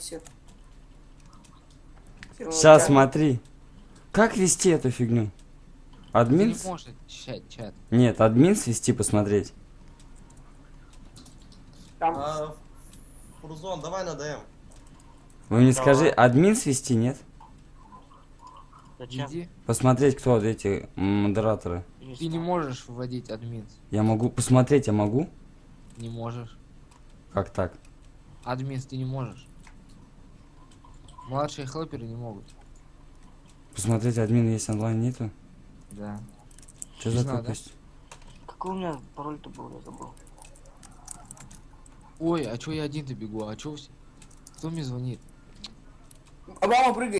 висит. Серого Сейчас смотри. Как вести эту фигню? Админ? не можешь чат, чат. Нет, админ свести посмотреть. Там А, Фурзон, давай на ДМ. Вы мне Давай. скажи, админ свести, нет? Зачем? Иди. Посмотреть, кто вот эти модераторы. Ты не можешь вводить админ. Я могу посмотреть, я могу? Не можешь. Как так? Админ ты не можешь. Младшие хлоперы не могут. Посмотреть, админ есть онлайн нету? Да. Что Не за знаю, да? тупость? Какой у меня пароль-то был, я забыл. Ой, а чё я один-то бегу? А чё все? Кто мне звонит? Обама прыгает.